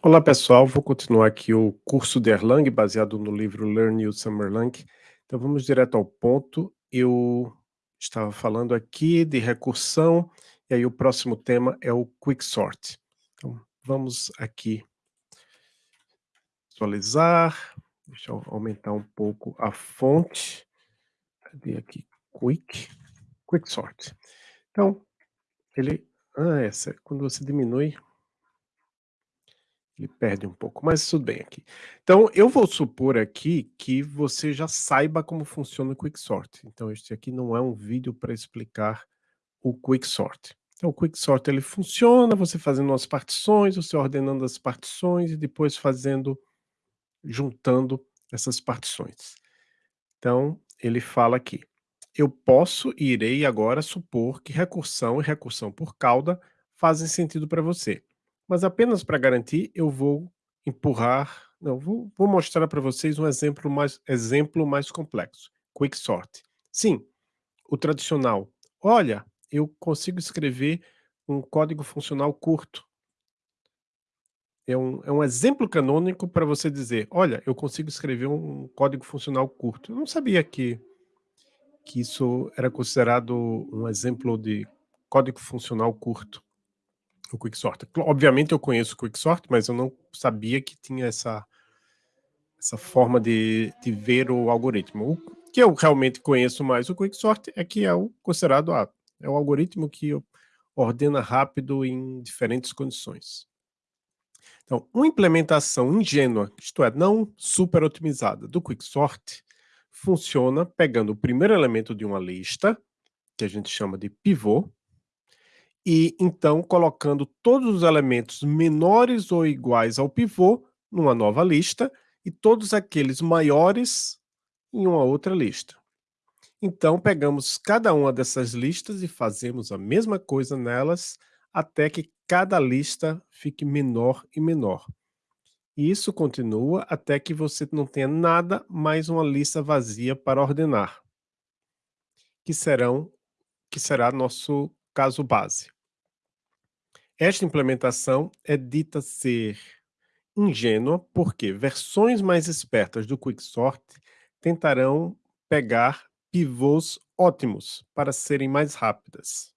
Olá pessoal, vou continuar aqui o curso de Erlang, baseado no livro Learn New Summerlang. Então vamos direto ao ponto. Eu estava falando aqui de recursão, e aí o próximo tema é o Quicksort. Então vamos aqui visualizar, deixa eu aumentar um pouco a fonte. Cadê aqui? Quick, Quicksort. Então, ele, ah, essa, quando você diminui, ele perde um pouco, mas tudo bem aqui. Então, eu vou supor aqui que você já saiba como funciona o Quicksort. Então, este aqui não é um vídeo para explicar o Quicksort. Então, o Quicksort ele funciona, você fazendo as partições, você ordenando as partições e depois fazendo, juntando essas partições. Então, ele fala aqui, eu posso e irei agora supor que recursão e recursão por cauda fazem sentido para você. Mas apenas para garantir, eu vou empurrar, não, vou, vou mostrar para vocês um exemplo mais, exemplo mais complexo. Quicksort. Sim, o tradicional. Olha, eu consigo escrever um código funcional curto. É um, é um exemplo canônico para você dizer, olha, eu consigo escrever um código funcional curto. Eu não sabia que, que isso era considerado um exemplo de código funcional curto o Quicksort. Obviamente eu conheço o Quicksort, mas eu não sabia que tinha essa, essa forma de, de ver o algoritmo. O que eu realmente conheço mais o Quicksort é que é o considerado a, é o algoritmo que ordena rápido em diferentes condições. Então, uma implementação ingênua, isto é, não super otimizada do Quicksort, funciona pegando o primeiro elemento de uma lista, que a gente chama de pivô, e então colocando todos os elementos menores ou iguais ao pivô numa nova lista e todos aqueles maiores em uma outra lista. Então pegamos cada uma dessas listas e fazemos a mesma coisa nelas até que cada lista fique menor e menor. E isso continua até que você não tenha nada mais uma lista vazia para ordenar, que serão que será nosso caso base. Esta implementação é dita ser ingênua porque versões mais espertas do Quicksort tentarão pegar pivôs ótimos para serem mais rápidas.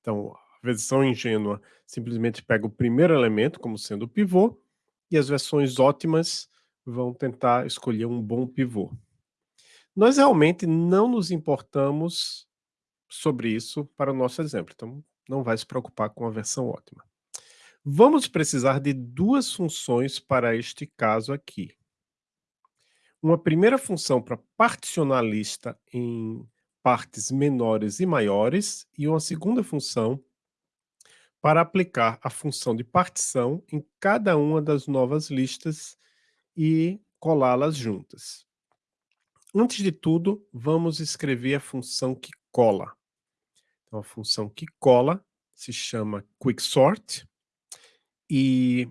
Então, a versão ingênua simplesmente pega o primeiro elemento como sendo o pivô e as versões ótimas vão tentar escolher um bom pivô. Nós realmente não nos importamos sobre isso para o nosso exemplo. Então, não vai se preocupar com a versão ótima. Vamos precisar de duas funções para este caso aqui. Uma primeira função para particionar a lista em partes menores e maiores e uma segunda função para aplicar a função de partição em cada uma das novas listas e colá-las juntas. Antes de tudo, vamos escrever a função que cola. Então, a função que cola se chama quicksort. E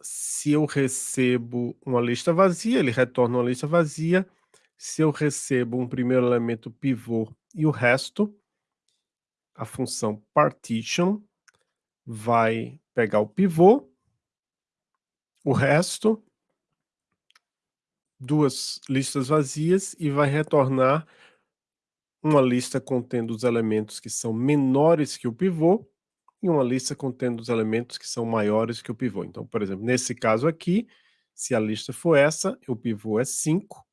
se eu recebo uma lista vazia, ele retorna uma lista vazia. Se eu recebo um primeiro elemento pivô e o resto, a função partition vai pegar o pivô, o resto, duas listas vazias e vai retornar uma lista contendo os elementos que são menores que o pivô e uma lista contendo os elementos que são maiores que o pivô. Então, por exemplo, nesse caso aqui, se a lista for essa, o pivô é 5,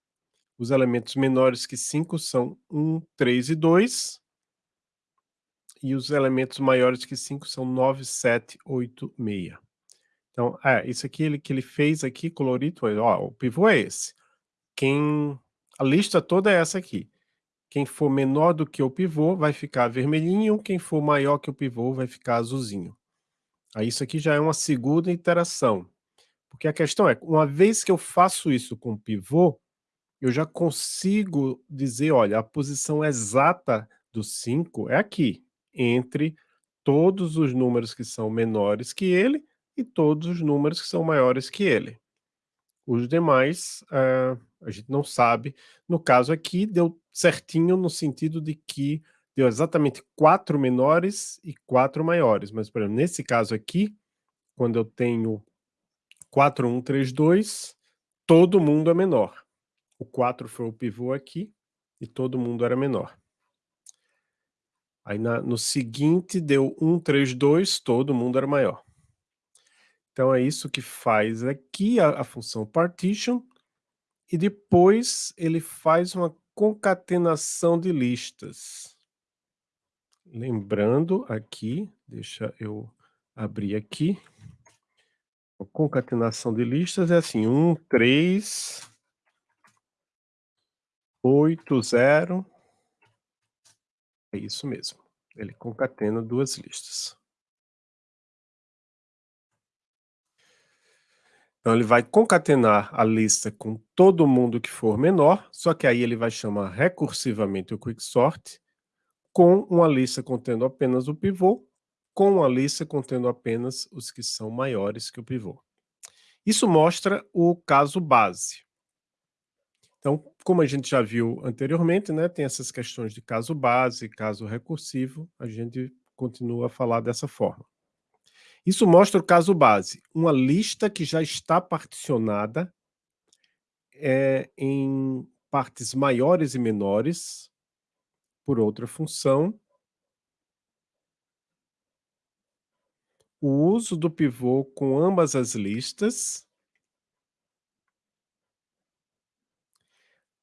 os elementos menores que 5 são 1, 3 e 2, e os elementos maiores que 5 são 9, 7, 8, 6. Então, é, isso aqui ele, que ele fez aqui, colorido, ó, o pivô é esse. Quem, a lista toda é essa aqui. Quem for menor do que o pivô vai ficar vermelhinho, quem for maior que o pivô vai ficar azulzinho. Aí isso aqui já é uma segunda interação. Porque a questão é, uma vez que eu faço isso com o pivô, eu já consigo dizer, olha, a posição exata do 5 é aqui, entre todos os números que são menores que ele e todos os números que são maiores que ele. Os demais, uh, a gente não sabe. No caso aqui, deu certinho no sentido de que deu exatamente quatro menores e quatro maiores. Mas, por exemplo, nesse caso aqui, quando eu tenho 4, 1, 3, 2, todo mundo é menor. O 4 foi o pivô aqui, e todo mundo era menor. Aí na, no seguinte deu 1, 3, 2, todo mundo era maior. Então é isso que faz aqui a, a função partition, e depois ele faz uma concatenação de listas. Lembrando aqui, deixa eu abrir aqui. A concatenação de listas é assim, 1, 3, 8, 0. É isso mesmo. Ele concatena duas listas. Então ele vai concatenar a lista com todo mundo que for menor, só que aí ele vai chamar recursivamente o quicksort com uma lista contendo apenas o pivô, com uma lista contendo apenas os que são maiores que o pivô. Isso mostra o caso base. Então, como a gente já viu anteriormente, né, tem essas questões de caso base, caso recursivo, a gente continua a falar dessa forma. Isso mostra o caso base, uma lista que já está particionada é, em partes maiores e menores por outra função. O uso do pivô com ambas as listas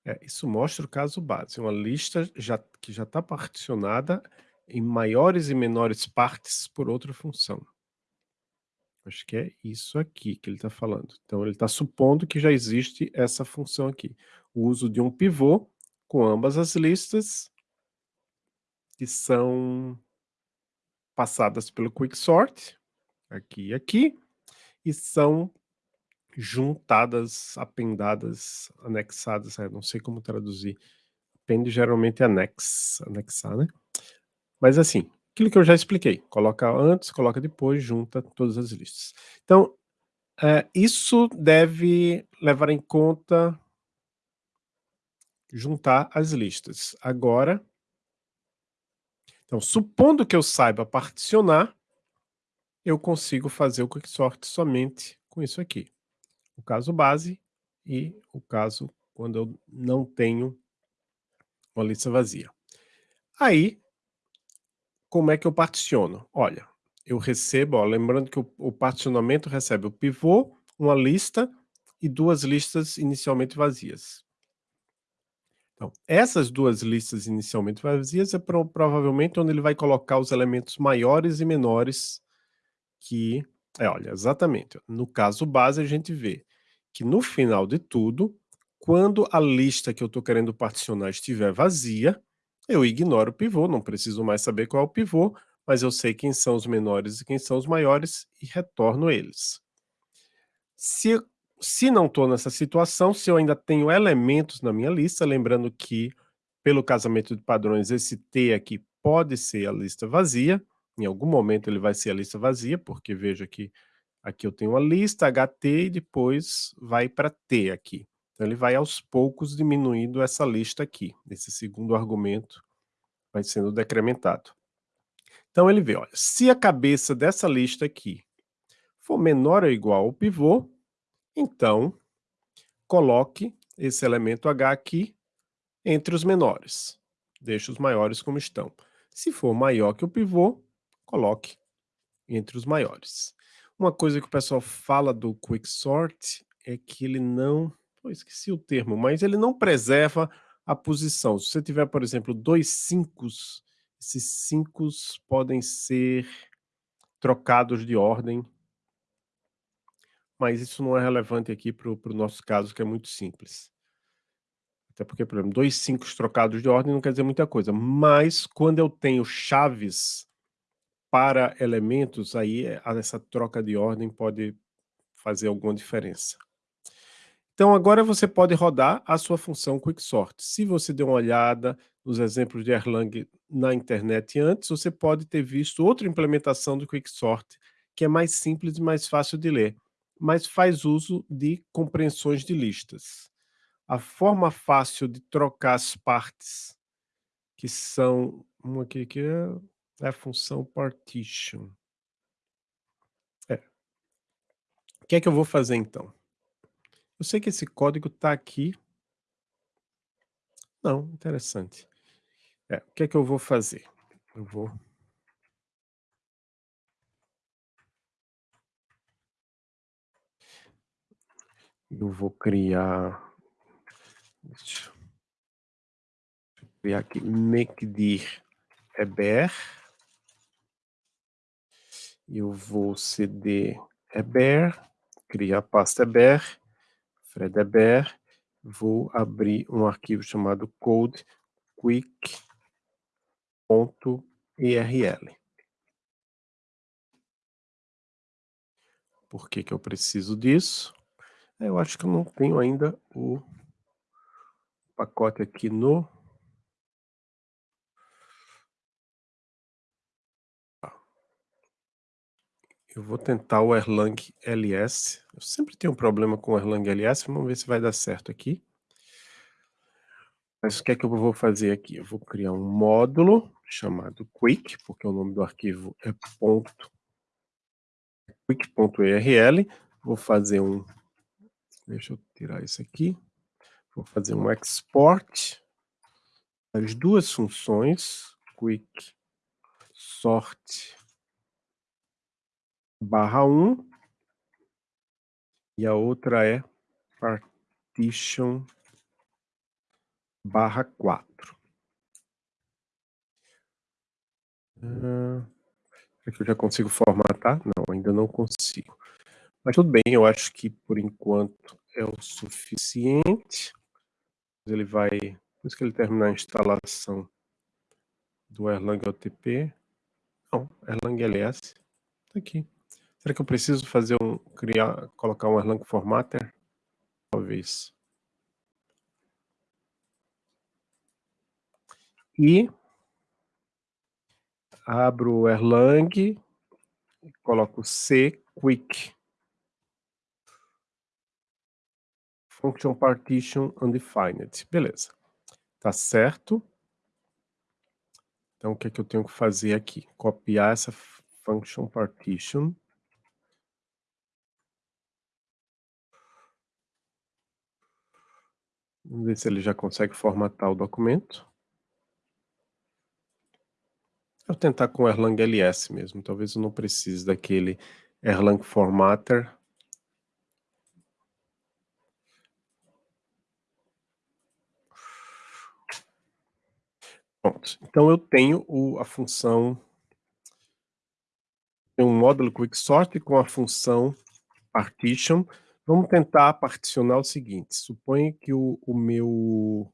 É, isso mostra o caso base, uma lista já, que já está particionada em maiores e menores partes por outra função. Acho que é isso aqui que ele está falando. Então ele está supondo que já existe essa função aqui. O uso de um pivô com ambas as listas que são passadas pelo quicksort, aqui e aqui, e são juntadas, apendadas, anexadas, não sei como traduzir. Append geralmente é anex, anexar, né? Mas assim, aquilo que eu já expliquei, coloca antes, coloca depois, junta todas as listas. Então, é, isso deve levar em conta juntar as listas. Agora, então, supondo que eu saiba particionar, eu consigo fazer o quicksort somente com isso aqui o caso base e o caso quando eu não tenho uma lista vazia. Aí, como é que eu particiono? Olha, eu recebo, ó, lembrando que o, o particionamento recebe o pivô, uma lista e duas listas inicialmente vazias. Então, essas duas listas inicialmente vazias é pro, provavelmente onde ele vai colocar os elementos maiores e menores que é, olha, exatamente. No caso base, a gente vê que no final de tudo, quando a lista que eu estou querendo particionar estiver vazia, eu ignoro o pivô, não preciso mais saber qual é o pivô, mas eu sei quem são os menores e quem são os maiores e retorno eles. Se, se não estou nessa situação, se eu ainda tenho elementos na minha lista, lembrando que pelo casamento de padrões esse T aqui pode ser a lista vazia, em algum momento ele vai ser a lista vazia, porque veja que aqui eu tenho uma lista HT e depois vai para T aqui. Então ele vai aos poucos diminuindo essa lista aqui. Esse segundo argumento vai sendo decrementado. Então ele vê, olha, se a cabeça dessa lista aqui for menor ou igual ao pivô, então coloque esse elemento H aqui entre os menores. Deixe os maiores como estão. Se for maior que o pivô, coloque entre os maiores. Uma coisa que o pessoal fala do quicksort é que ele não, eu esqueci o termo, mas ele não preserva a posição. Se você tiver, por exemplo, dois 5, esses 5 podem ser trocados de ordem, mas isso não é relevante aqui para o nosso caso, que é muito simples. Até porque, por exemplo, dois 5 trocados de ordem não quer dizer muita coisa, mas quando eu tenho chaves para elementos, aí eh, essa troca de ordem pode fazer alguma diferença. Então agora você pode rodar a sua função Quicksort. Se você deu uma olhada nos exemplos de Erlang na internet antes, você pode ter visto outra implementação do Quicksort, que é mais simples e mais fácil de ler, mas faz uso de compreensões de listas. A forma fácil de trocar as partes, que são uma aqui que é é a função partition. É. O que é que eu vou fazer então? Eu sei que esse código está aqui. Não, interessante. É, o que é que eu vou fazer? Eu vou eu vou criar deixa eu criar aqui mkdir eber eu vou cd eber criar pasta eber fred eber vou abrir um arquivo chamado code quick.erl Por que que eu preciso disso? Eu acho que eu não tenho ainda o pacote aqui no Eu vou tentar o Erlang LS. Eu sempre tenho um problema com o Erlang LS, vamos ver se vai dar certo aqui. Mas o que é que eu vou fazer aqui? Eu vou criar um módulo chamado quick, porque o nome do arquivo é ponto quick.erl. Vou fazer um Deixa eu tirar isso aqui. Vou fazer um export das duas funções, quick sort barra 1 e a outra é partition barra 4. Uh, será que eu já consigo formatar? Não, ainda não consigo. Mas tudo bem, eu acho que por enquanto é o suficiente. Ele vai, depois que ele terminar a instalação do Erlang OTP, não, Erlang LS, tá aqui. Será que eu preciso fazer um, criar, colocar um Erlang Formatter? Talvez. E abro o Erlang, coloco C quick function partition undefined. Beleza. Tá certo. Então, o que é que eu tenho que fazer aqui? Copiar essa function partition. Vamos ver se ele já consegue formatar o documento. Vou tentar com Erlang LS mesmo. Talvez eu não precise daquele Erlang Formatter Pronto. Então eu tenho o, a função, um módulo quicksort com a função partition. Vamos tentar particionar o seguinte, suponha que o, o meu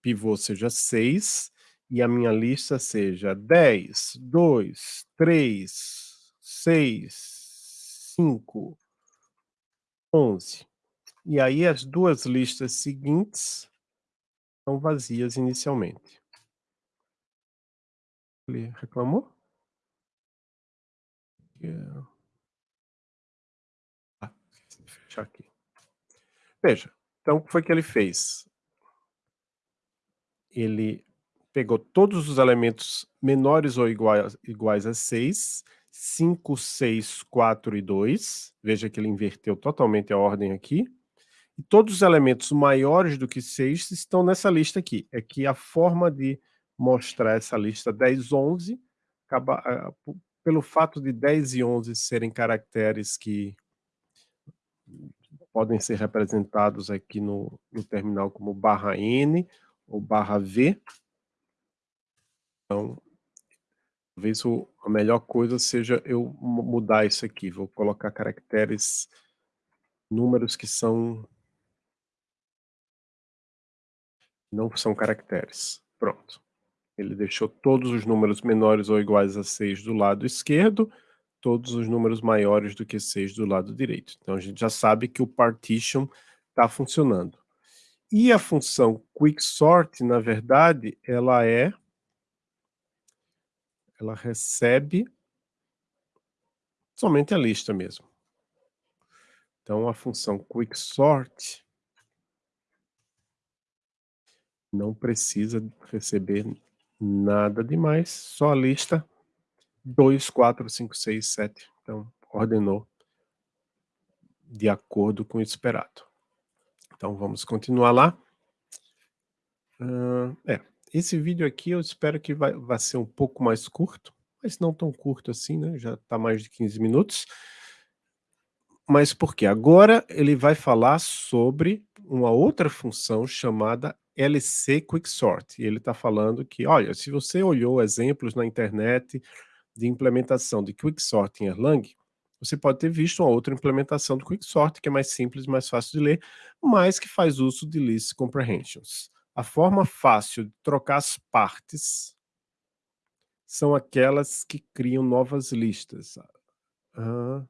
pivô seja 6 e a minha lista seja 10, 2, 3, 6, 5, 11. E aí as duas listas seguintes são vazias inicialmente. Ele reclamou? Yeah. Fechar aqui. Veja, então o que foi que ele fez? Ele pegou todos os elementos menores ou iguais, iguais a 6, 5, 6, 4 e 2. Veja que ele inverteu totalmente a ordem aqui. E todos os elementos maiores do que 6 estão nessa lista aqui. É que a forma de mostrar essa lista 10, 11, acaba, uh, pelo fato de 10 e 11 serem caracteres que podem ser representados aqui no, no terminal como barra N ou barra V. Então, talvez a melhor coisa seja eu mudar isso aqui. Vou colocar caracteres, números que são não são caracteres. Pronto. Ele deixou todos os números menores ou iguais a 6 do lado esquerdo, todos os números maiores do que 6 do lado direito. Então a gente já sabe que o partition está funcionando. E a função quicksort, na verdade, ela é ela recebe somente a lista mesmo. Então a função quicksort não precisa receber Nada demais, só a lista 2, 4, 5, 6, 7. Então, ordenou de acordo com o esperado. Então vamos continuar lá. Uh, é, esse vídeo aqui eu espero que vai, vai ser um pouco mais curto, mas não tão curto assim, né? Já está mais de 15 minutos. Mas por quê? Agora ele vai falar sobre uma outra função chamada LC Quicksort. E ele está falando que, olha, se você olhou exemplos na internet de implementação de Quicksort em Erlang, você pode ter visto uma outra implementação do Quicksort, que é mais simples, mais fácil de ler, mas que faz uso de List Comprehensions. A forma fácil de trocar as partes são aquelas que criam novas listas. Ah.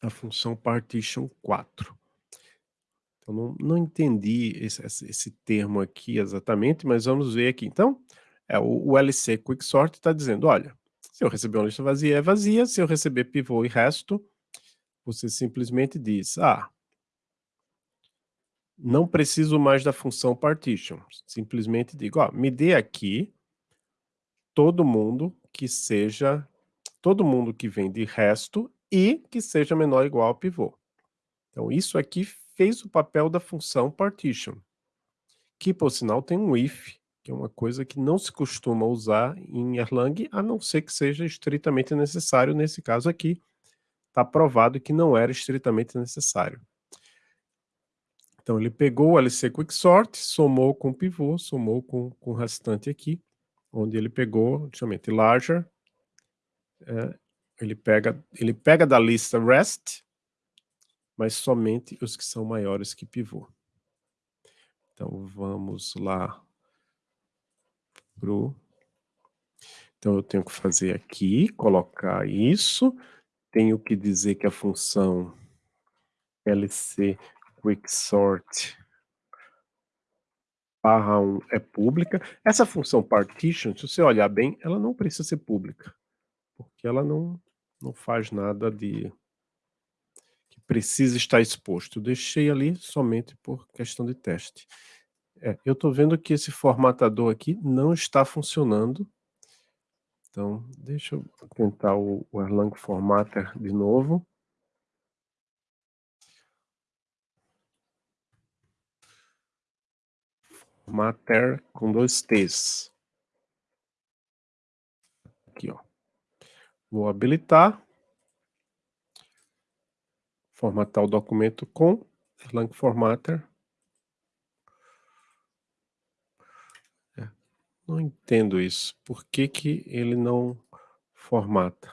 A função partition 4. Então, não, não entendi esse, esse, termo aqui exatamente, mas vamos ver aqui. Então, é, o, o LC Quicksort está dizendo, olha, se eu receber uma lista vazia, é vazia. Se eu receber pivô e resto, você simplesmente diz, ah, não preciso mais da função partition. Simplesmente digo, ó, me dê aqui todo mundo que seja, todo mundo que vem de resto e que seja menor ou igual ao pivô. Então, isso aqui fez o papel da função partition, que, por sinal, tem um if, que é uma coisa que não se costuma usar em Erlang, a não ser que seja estritamente necessário. Nesse caso aqui, está provado que não era estritamente necessário. Então, ele pegou o LC Quicksort, somou com o pivô, somou com, com o restante aqui, onde ele pegou, justamente, larger, é, ele, pega, ele pega da lista rest, mas somente os que são maiores que pivô. Então, vamos lá pro... Então, eu tenho que fazer aqui, colocar isso, tenho que dizer que a função lc quicksort barra 1 é pública. Essa função partition, se você olhar bem, ela não precisa ser pública, porque ela não, não faz nada de precisa estar exposto. Deixei ali somente por questão de teste. É, eu estou vendo que esse formatador aqui não está funcionando. Então, deixa eu tentar o, o Erlang Formatter de novo. Formatter com dois T's. Aqui, ó. Vou habilitar. Formatar o documento com Erlang Formatter. Não entendo isso. Por que que ele não formata?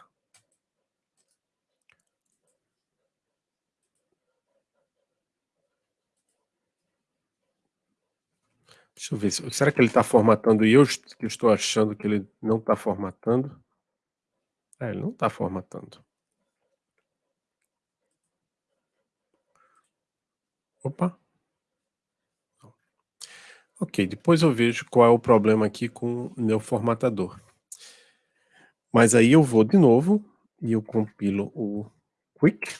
Deixa eu ver. Será que ele está formatando e eu que estou achando que ele não está formatando? É, ele não está formatando. Opa. Ok, depois eu vejo qual é o problema aqui com o meu formatador. Mas aí eu vou de novo e eu compilo o Quick.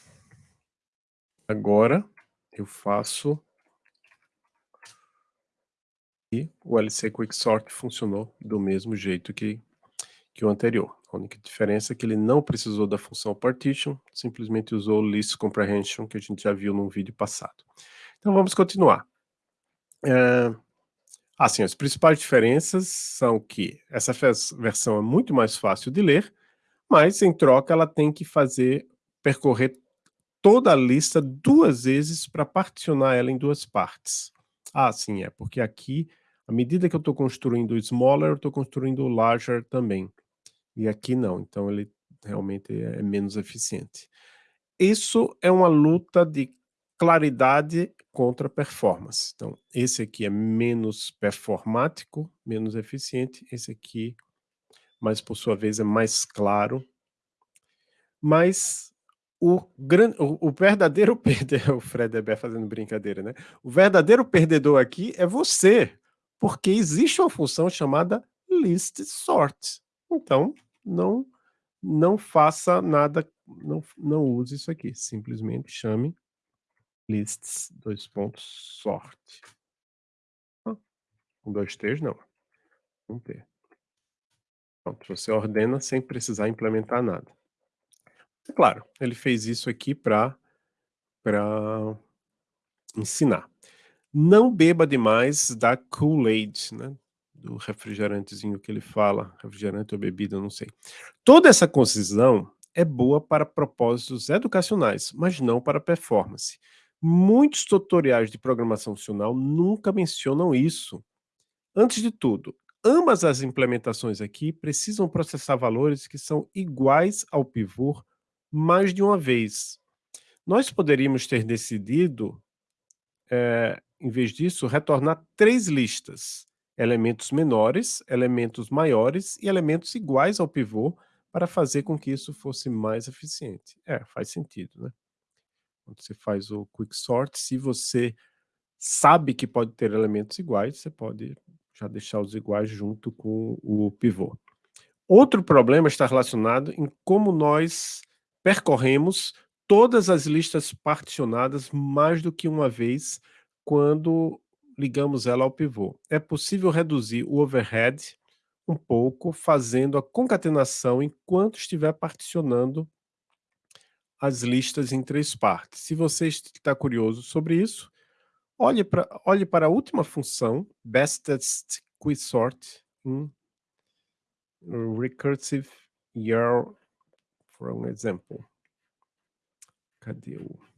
Agora eu faço e o LC Quicksort funcionou do mesmo jeito que, que o anterior. A única diferença é que ele não precisou da função partition, simplesmente usou o list comprehension que a gente já viu no vídeo passado. Então vamos continuar. É, Assim, as principais diferenças são que essa versão é muito mais fácil de ler, mas em troca ela tem que fazer, percorrer toda a lista duas vezes para particionar ela em duas partes. Ah, sim, é, porque aqui, à medida que eu estou construindo o smaller, eu estou construindo o larger também. E aqui não, então ele realmente é menos eficiente. Isso é uma luta de claridade contra performance. Então, esse aqui é menos performático, menos eficiente, esse aqui, mas por sua vez é mais claro. Mas o, grande, o, o verdadeiro perdedor, o Fred Eber fazendo brincadeira, né? O verdadeiro perdedor aqui é você, porque existe uma função chamada list sort. Então, não, não faça nada, não, não use isso aqui, simplesmente chame lists, dois pontos, sorte. Ah, um, dois, três, não. Um T. Pronto, você ordena sem precisar implementar nada. Claro, ele fez isso aqui pra ensinar. Não beba demais da Kool-Aid, né, do refrigerantezinho que ele fala, refrigerante ou bebida, não sei. Toda essa concisão é boa para propósitos educacionais, mas não para performance. Muitos tutoriais de programação funcional nunca mencionam isso. Antes de tudo, ambas as implementações aqui precisam processar valores que são iguais ao pivô mais de uma vez. Nós poderíamos ter decidido, eh, em vez disso, retornar 3 listas, elementos menores, elementos maiores e elementos iguais ao pivô, para fazer com que isso fosse mais eficiente. É, faz sentido, né. Quando você faz o quicksort, se você sabe que pode ter elementos iguais, você pode já deixar os iguais junto com o pivô. Outro problema está relacionado em como nós percorremos todas as listas particionadas mais do que uma vez quando ligamos ela ao pivô. É possível reduzir o overhead um pouco fazendo a concatenação enquanto estiver particionando as listas em 3 partes. Se você está curioso sobre isso, olhe pra olhe para a última função, bestest quicksort em recursive yarn for example. Cadê o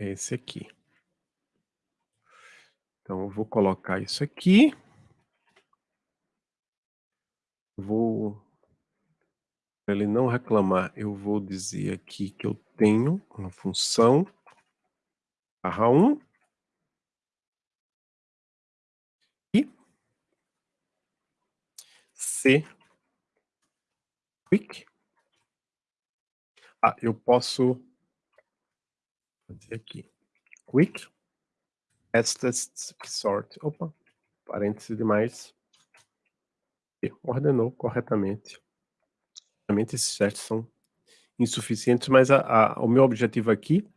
É esse aqui. Então eu vou colocar isso aqui. Vou Pra ele não reclamar, eu vou dizer aqui que eu tenho uma função barra 1 e C quick ah, eu posso fazer aqui. Quick. Fastest sort. Opa, parêntese demais. E ordenou corretamente. Realmente esses testes são insuficientes, mas a a o meu objetivo aqui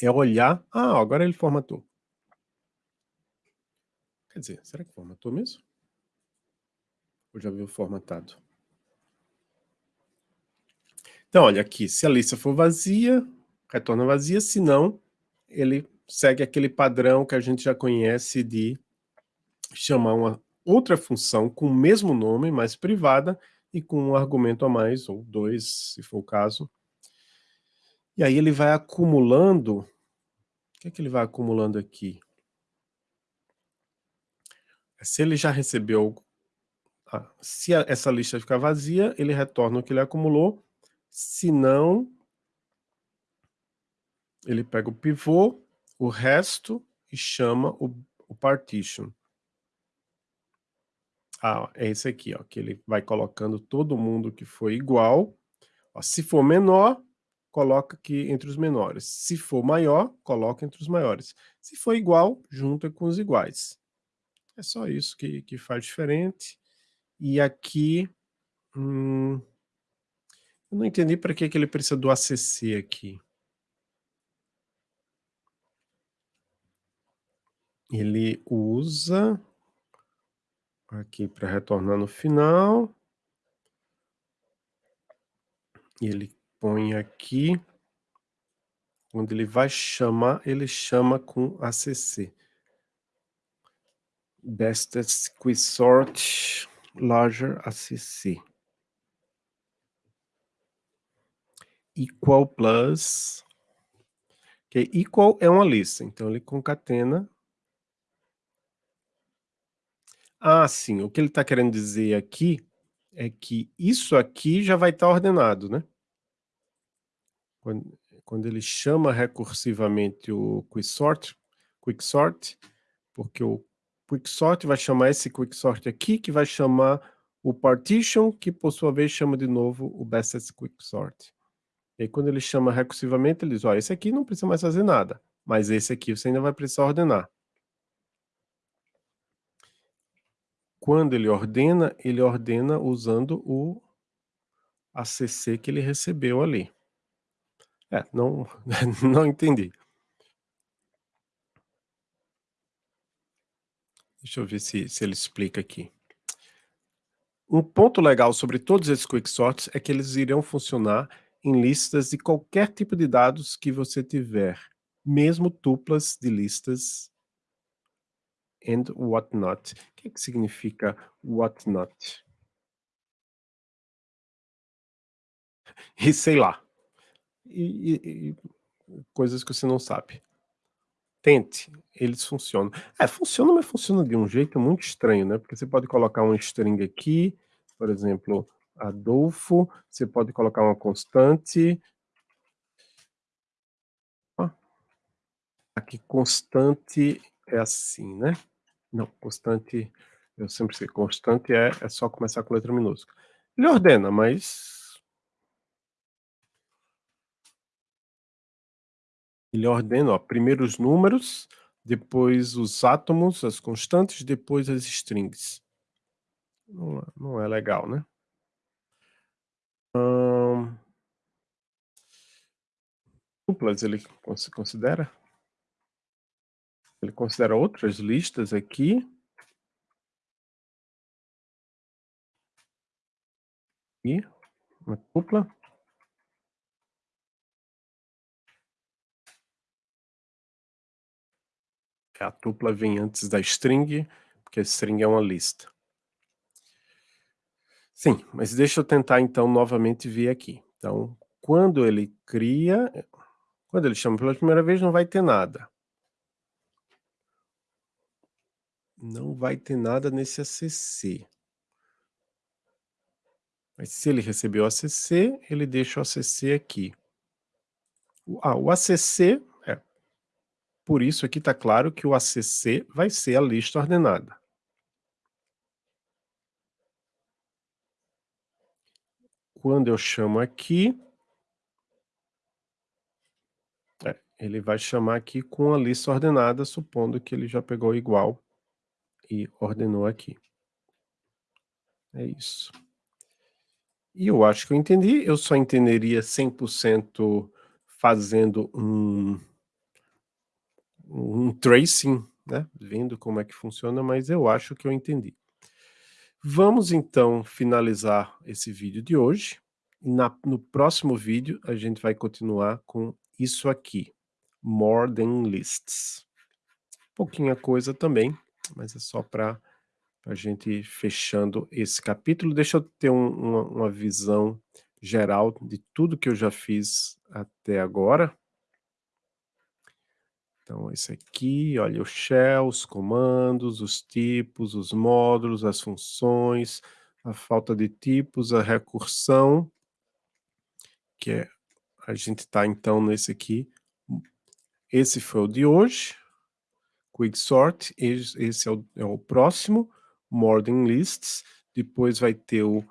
é olhar. Ah, agora ele formatou. Quer dizer, será que formatou mesmo? Ou já veio formatado? Então olha aqui, se a lista for vazia, retorna vazia, se não, ele segue aquele padrão que a gente já conhece de chamar uma outra função com o mesmo nome, mas privada, e com um argumento a mais, ou dois, se for o caso. E aí ele vai acumulando, o que é que ele vai acumulando aqui? Se ele já recebeu, ah, se essa lista ficar vazia, ele retorna o que ele acumulou, se não, ele pega o pivô, o resto, e chama o, o partition. Ah, é esse aqui, ó, que ele vai colocando todo mundo que foi igual. Ó, se for menor, coloca aqui entre os menores. Se for maior, coloca entre os maiores. Se for igual, junta com os iguais. É só isso que, que faz diferente. E aqui... Hum, eu não entendi para que, que ele precisa do ACC aqui. Ele usa aqui para retornar no final. Ele põe aqui, quando ele vai chamar, ele chama com ACC. Bestest Quizort Larger ACC. Equal plus, que equal é uma lista, então ele concatena Ah, sim, o que ele está querendo dizer aqui, é que isso aqui já vai estar tá ordenado, né. Quando quando ele chama recursivamente o quicksort quicksort, porque o quicksort vai chamar esse quicksort aqui, que vai chamar o partition, que por sua vez chama de novo o bestest quicksort. E aí quando ele chama recursivamente, ele diz: "Ó, esse aqui não precisa mais fazer nada, mas esse aqui você ainda vai precisar ordenar". Quando ele ordena, ele ordena usando o ACC que ele recebeu ali. É, não não entendi. Deixa eu ver se se ele explica aqui. Um ponto legal sobre todos esses quicksorts é que eles irão funcionar em listas de qualquer tipo de dados que você tiver, mesmo tuplas de listas and whatnot. O que, que significa whatnot? E sei lá. E, e, e, coisas que você não sabe. Tente, eles funcionam. É, funciona, mas funciona de um jeito muito estranho, né? Porque você pode colocar um string aqui, por exemplo, Adolfo, você pode colocar uma constante. Aqui, constante é assim, né? Não, constante, eu sempre sei, constante é, é só começar com letra minúscula. Ele ordena, mas Ele ordena, ó, primeiro os números, depois os átomos, as constantes, depois as strings. Não, é, não é legal, né? Hum... Duplas ele considera? Ele considera outras listas aqui. E uma dupla. A tupla vem antes da string, porque a string é uma lista. Sim, mas deixa eu tentar então novamente ver aqui. Então, quando ele cria, quando ele chama pela primeira vez, não vai ter nada. Não vai ter nada nesse ACC. Mas se ele recebeu o ACC, ele deixa o ACC aqui. Ah, o ACC por isso aqui está claro que o ACC vai ser a lista ordenada. Quando eu chamo aqui, é, ele vai chamar aqui com a lista ordenada, supondo que ele já pegou igual e ordenou aqui. É isso. E eu acho que eu entendi, eu só entenderia 100% fazendo um um tracing, né, vendo como é que funciona, mas eu acho que eu entendi. Vamos então finalizar esse vídeo de hoje. Na, no próximo vídeo a gente vai continuar com isso aqui, More Than Lists. Pouquinha coisa também, mas é só para a gente fechando esse capítulo. Deixa eu ter um, uma, uma visão geral de tudo que eu já fiz até agora. Então, esse aqui, olha, o shell, os comandos, os tipos, os módulos, as funções, a falta de tipos, a recursão, que é, a gente está então nesse aqui. Esse foi o de hoje, Quicksort, esse é o, é o próximo, More Than Lists, depois vai ter o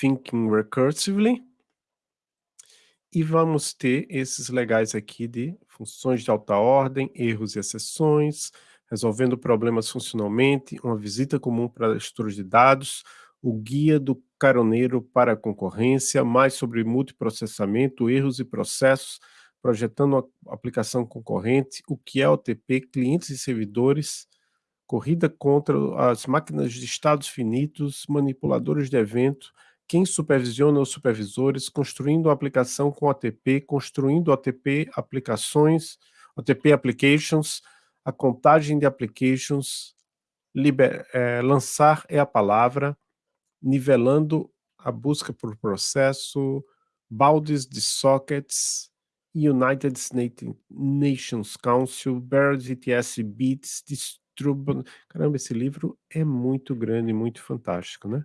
Thinking Recursively, e vamos ter esses legais aqui de funções de alta ordem, erros e exceções, resolvendo problemas funcionalmente, uma visita comum para estudos de dados, o guia do caroneiro para a concorrência, mais sobre multiprocessamento, erros e processos, projetando a aplicação concorrente, o que é OTP, clientes e servidores, corrida contra as máquinas de estados finitos, manipuladores de evento, quem supervisiona os supervisores, construindo a aplicação com OTP, construindo OTP aplicações, OTP applications, a contagem de applications, liber, é, lançar é a palavra, nivelando a busca por processo, baldes de sockets, United Nations Council, Barrett ETS Bits, Distrub... Caramba, esse livro é muito grande, muito fantástico, né?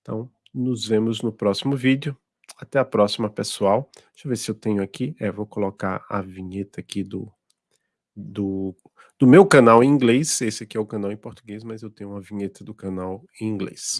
Então, nos vemos no próximo vídeo. Até a próxima, pessoal. Deixa eu ver se eu tenho aqui. É, vou colocar a vinheta aqui do, do, do meu canal em inglês. Esse aqui é o canal em português, mas eu tenho uma vinheta do canal em inglês.